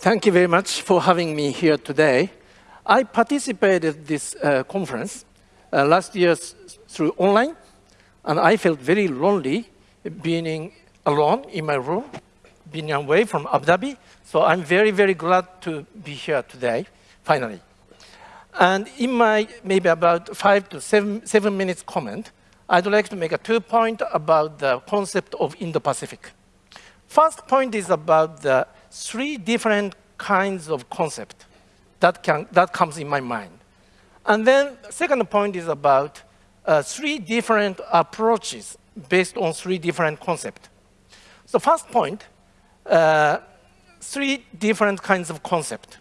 Thank you very much for having me here today. I participated this uh, conference uh, last year through online, and I felt very lonely being alone in my room, being away from Abu Dhabi. So I'm very, very glad to be here today, finally. And in my maybe about five to seven, seven minutes comment, I'd like to make a two point about the concept of Indo-Pacific. First point is about the three different kinds of concept that, can, that comes in my mind. And then second point is about uh, three different approaches based on three different concepts. So first point, uh, three different kinds of concept.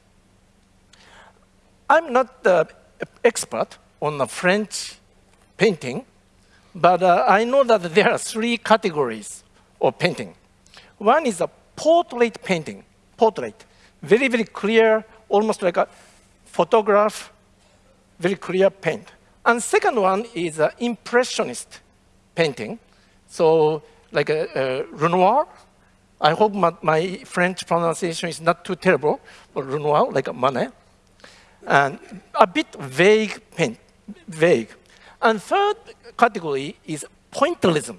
I'm not the expert on the French painting, but uh, I know that there are three categories of painting. One is a portrait painting, portrait, very, very clear, almost like a photograph, very clear paint. And second one is an impressionist painting. So like a, a Renoir. I hope my, my, French pronunciation is not too terrible, but Renoir, like a Manet. And a bit vague paint, vague. And third category is pointillism.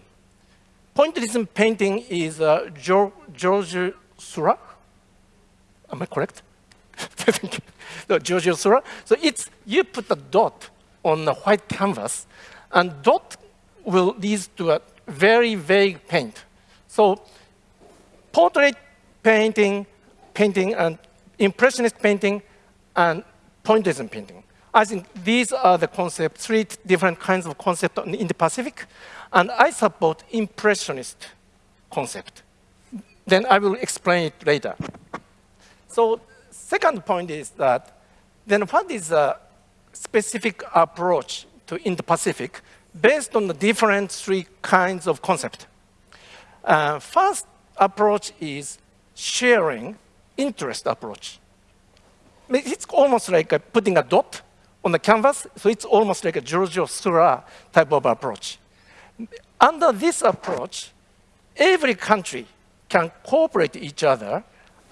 Pointillism painting is uh, George Seurat. Am I correct? no, Giorgio Seurat. So it's, you put a dot on a white canvas, and dot will lead to a very vague paint. So portrait painting, painting, and impressionist painting, and pointillism painting. I think these are the concepts, three different kinds of concepts Indo-Pacific, and I support impressionist concept. Then I will explain it later. So second point is that then what is a specific approach to Indo-Pacific based on the different three kinds of concept? Uh, first approach is sharing interest approach. It's almost like putting a dot on the canvas, so it's almost like a Giorgio Seurat type of approach. Under this approach, every country can cooperate each other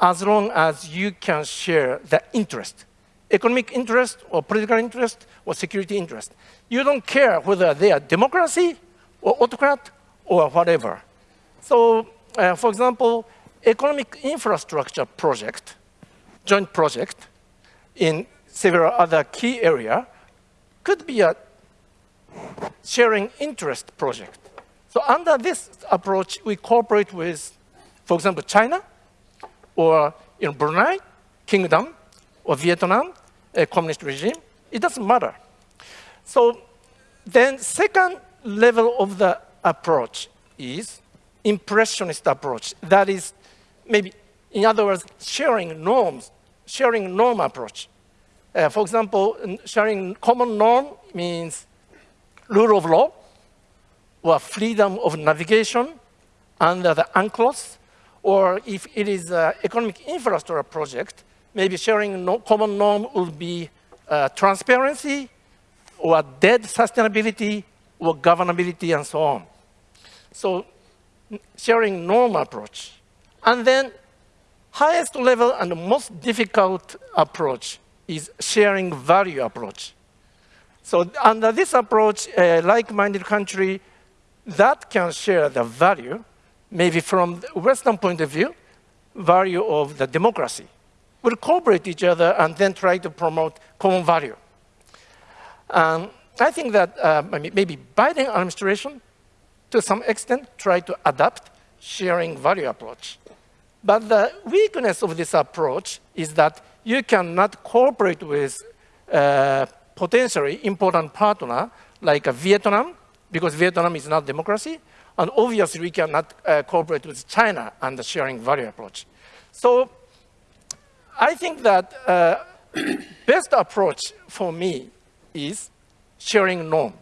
as long as you can share the interest, economic interest or political interest or security interest. You don't care whether they are democracy or autocrat or whatever. So, uh, for example, economic infrastructure project, joint project in several other key area could be a sharing interest project. So under this approach, we cooperate with, for example, China, or you know, Brunei, Kingdom, or Vietnam, a communist regime. It doesn't matter. So then second level of the approach is impressionist approach. That is maybe, in other words, sharing norms, sharing norm approach. Uh, for example, sharing common norm means rule of law or freedom of navigation under the UNCLOS or if it is an economic infrastructure project, maybe sharing no common norm would be uh, transparency or debt sustainability or governability and so on. So sharing norm approach. And then highest level and most difficult approach is sharing value approach. So under this approach, a like-minded country that can share the value maybe from Western point of view, value of the democracy, will cooperate each other and then try to promote common value. Um, I think that uh, maybe Biden administration, to some extent, try to adapt sharing value approach. But the weakness of this approach is that you cannot cooperate with uh, potentially important partner like Vietnam, because Vietnam is not democracy, and obviously, we cannot uh, cooperate with China and the sharing value approach. So I think that uh, best approach for me is sharing norm.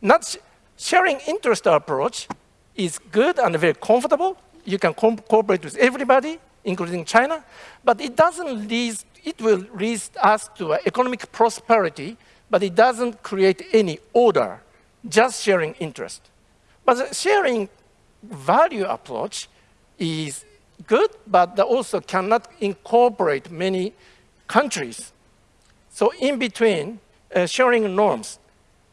Not sh sharing interest approach is good and very comfortable. You can co cooperate with everybody, including China, but it doesn't lead, it will lead us to economic prosperity, but it doesn't create any order, just sharing interest. But the sharing value approach is good, but also cannot incorporate many countries. So in between, uh, sharing norms,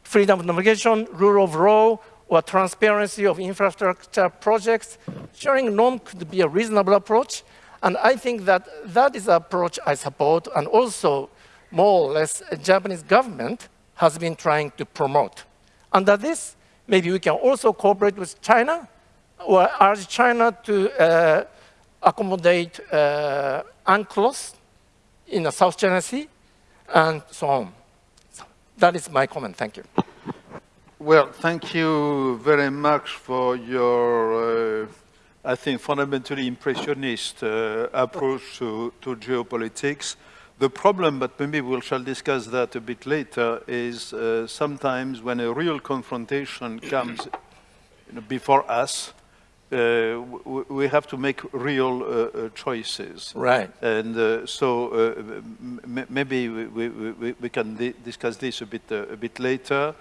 freedom of navigation, rule of law, or transparency of infrastructure projects, sharing norm could be a reasonable approach. And I think that that is an approach I support, and also more or less Japanese government has been trying to promote. Under this, maybe we can also cooperate with China or urge China to uh, accommodate uh, UNCLOS in the South China Sea and so on. So that is my comment. Thank you. Well, thank you very much for your, uh, I think, fundamentally impressionist uh, approach to, to geopolitics. The problem, but maybe we shall discuss that a bit later, is uh, sometimes when a real confrontation comes before us, uh, we have to make real uh, uh, choices. Right. And uh, so uh, maybe we, we, we, we can discuss this a bit, uh, a bit later.